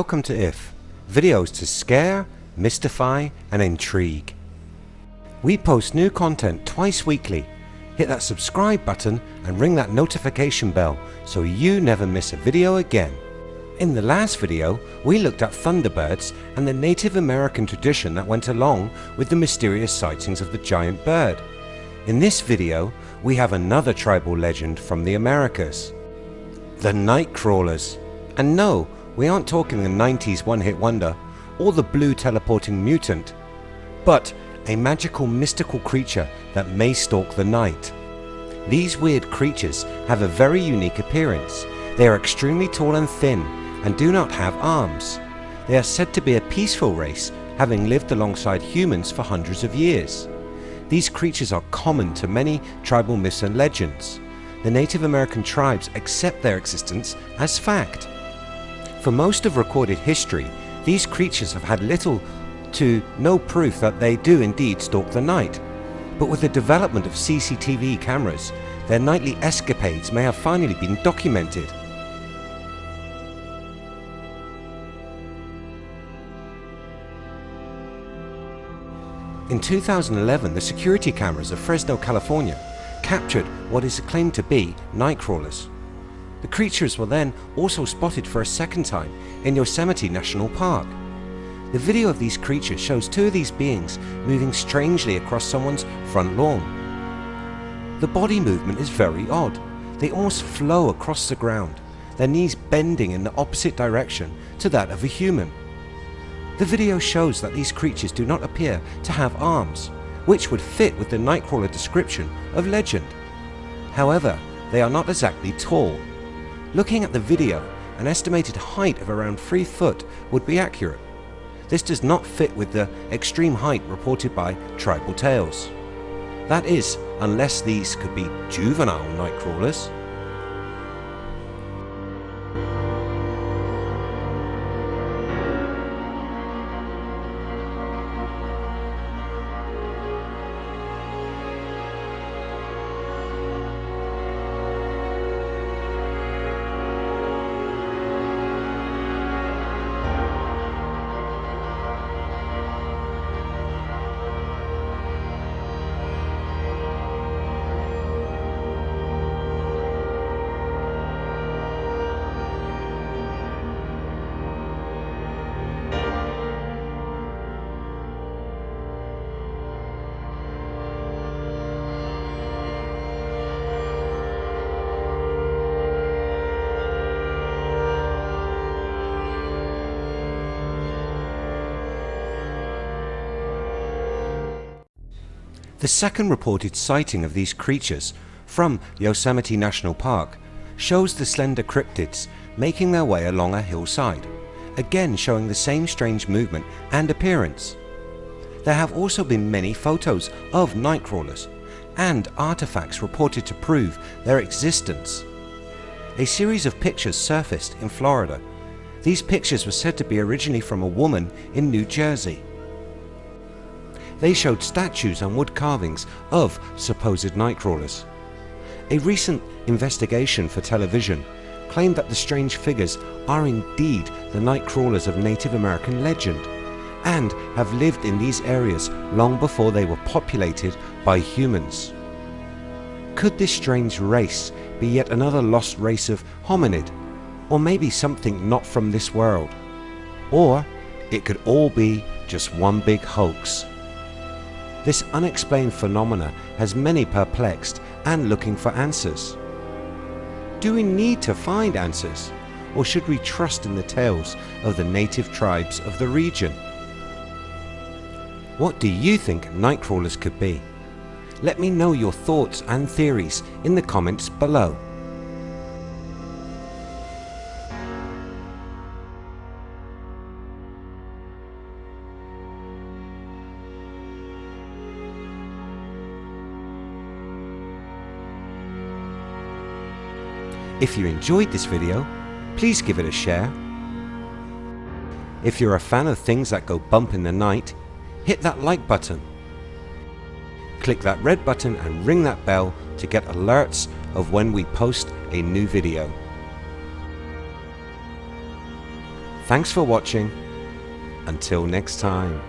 welcome to IF, videos to scare, mystify and intrigue. We post new content twice weekly. Hit that subscribe button and ring that notification bell so you never miss a video again. In the last video, we looked at thunderbirds and the Native American tradition that went along with the mysterious sightings of the giant bird. In this video, we have another tribal legend from the Americas. The Nightcrawlers. And no, we aren't talking the 90s one-hit wonder or the blue teleporting mutant, but a magical mystical creature that may stalk the night. These weird creatures have a very unique appearance. They are extremely tall and thin and do not have arms. They are said to be a peaceful race having lived alongside humans for hundreds of years. These creatures are common to many tribal myths and legends. The Native American tribes accept their existence as fact. For most of recorded history, these creatures have had little to no proof that they do indeed stalk the night. But with the development of CCTV cameras, their nightly escapades may have finally been documented. In 2011, the security cameras of Fresno, California captured what is claimed to be nightcrawlers. The creatures were then also spotted for a second time in Yosemite National Park. The video of these creatures shows two of these beings moving strangely across someone's front lawn. The body movement is very odd. They almost flow across the ground, their knees bending in the opposite direction to that of a human. The video shows that these creatures do not appear to have arms, which would fit with the Nightcrawler description of legend. However, they are not exactly tall Looking at the video, an estimated height of around 3 foot would be accurate. This does not fit with the extreme height reported by Tribal Tales. That is, unless these could be juvenile nightcrawlers. The second reported sighting of these creatures from Yosemite National Park shows the slender cryptids making their way along a hillside, again showing the same strange movement and appearance. There have also been many photos of nightcrawlers and artifacts reported to prove their existence. A series of pictures surfaced in Florida. These pictures were said to be originally from a woman in New Jersey. They showed statues and wood carvings of supposed nightcrawlers. A recent investigation for television claimed that the strange figures are indeed the nightcrawlers of Native American legend and have lived in these areas long before they were populated by humans. Could this strange race be yet another lost race of hominid or maybe something not from this world? Or it could all be just one big hoax. This unexplained phenomena has many perplexed and looking for answers. Do we need to find answers or should we trust in the tales of the native tribes of the region? What do you think nightcrawlers could be? Let me know your thoughts and theories in the comments below. If you enjoyed this video, please give it a share. If you're a fan of things that go bump in the night, hit that like button. Click that red button and ring that bell to get alerts of when we post a new video. Thanks for watching. Until next time.